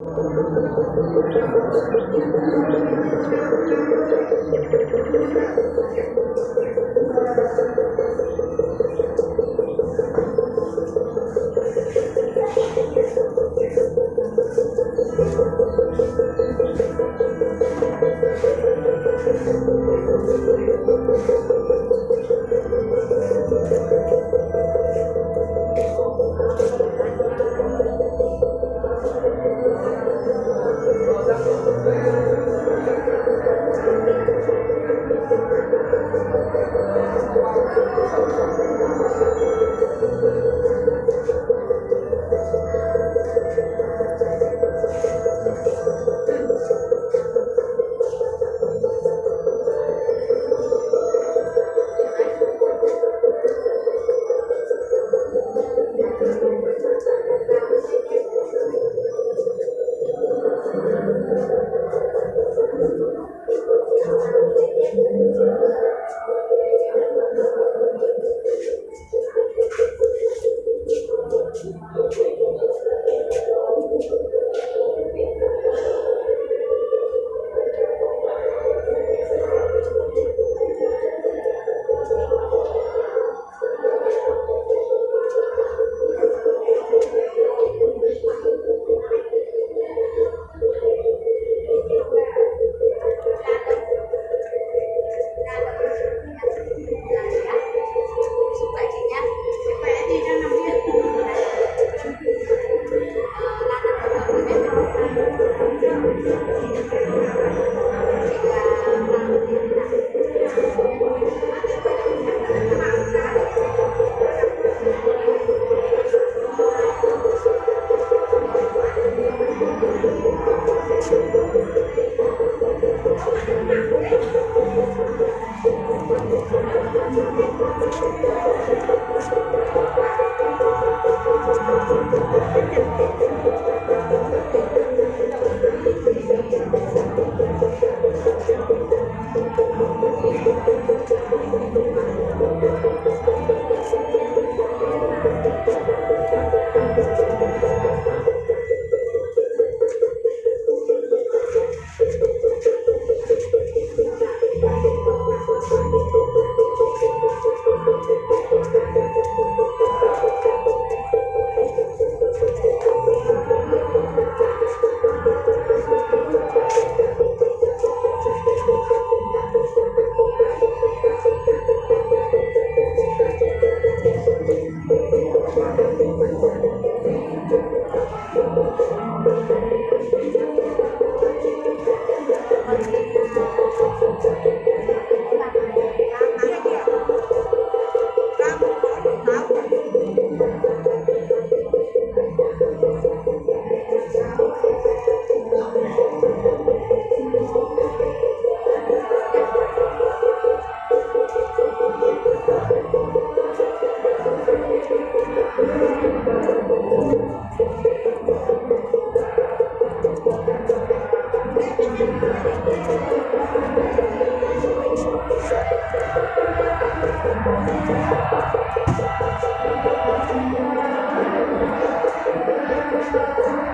Thank you. どうしたの?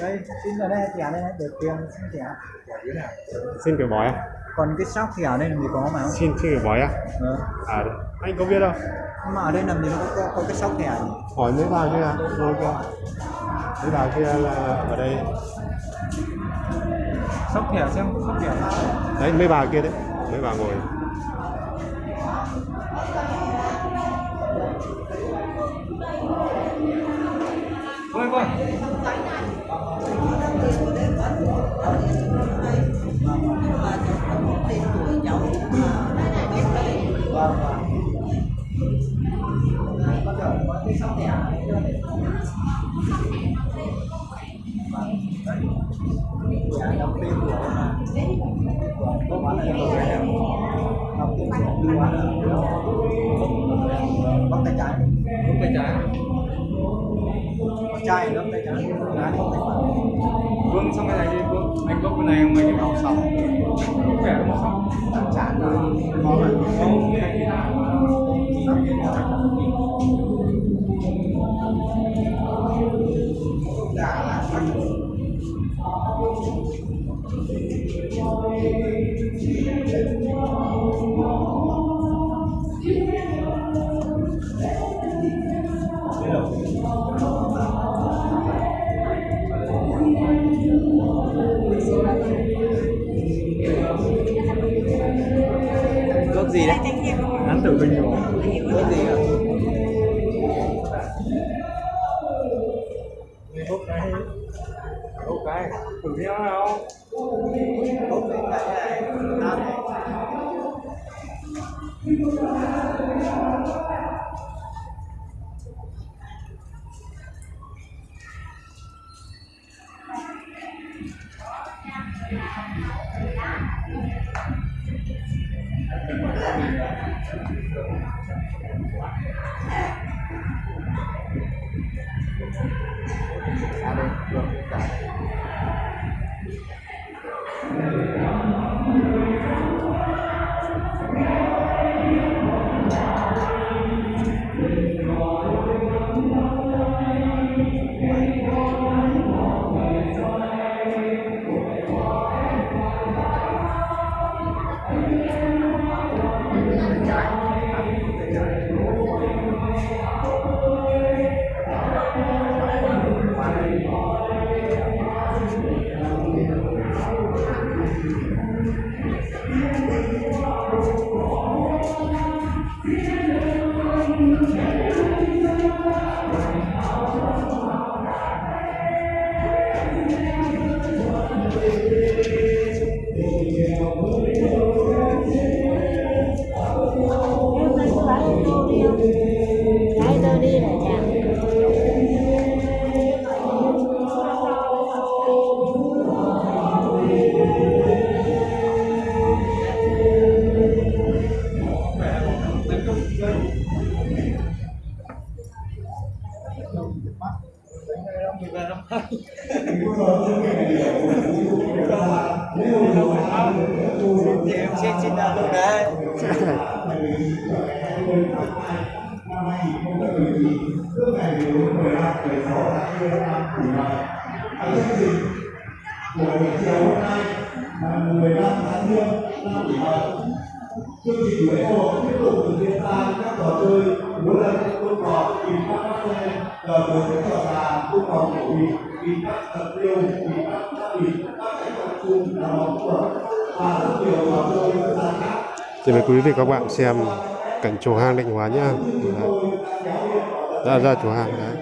đây xin ở đây thẻ đây để tiền xin thẻ. Xin kiểu bói à? Còn cái sóc thẻ đây làm gì có mà? Không xin xin kiểu bói à? Ờ. à đấy. anh có biết đâu. Mà ở đây làm gì nó có, có, cái sóc thẻ nhỉ? Hỏi mấy bà kia. Ngồi kia mấy bà kia là ở đây. Sóc thẻ xem sóc thẻ. Đấy mấy bà kia đấy. Mấy bà ngồi Boy, boy. Bóc tay trái. Bóc tay trái. Trai bóc tay trái bóc tay phải. Vương xong cái này đi Vương. Anh bốc cái này không anh học xong vẻ nó xong chán có mà cốt gì đấy? Hắn tử bình rồi cốt gì ạ? Bốc cái Bốc cái. Thử theo nào? Cốt gì cái này. Ada trình của buổi chiều hôm nay là 15 tháng Giêng năm kỷ niệm chương trình lễ hội tiếp tục thực hiện ra các trò chơi múa lân cọp kìm các xe cờ tướng cọp cổ kìm các tiêu kìm các Thì mời quý vị các bạn xem cảnh chùa hang định hóa nhá Đấy. ra ra chùa hang đấy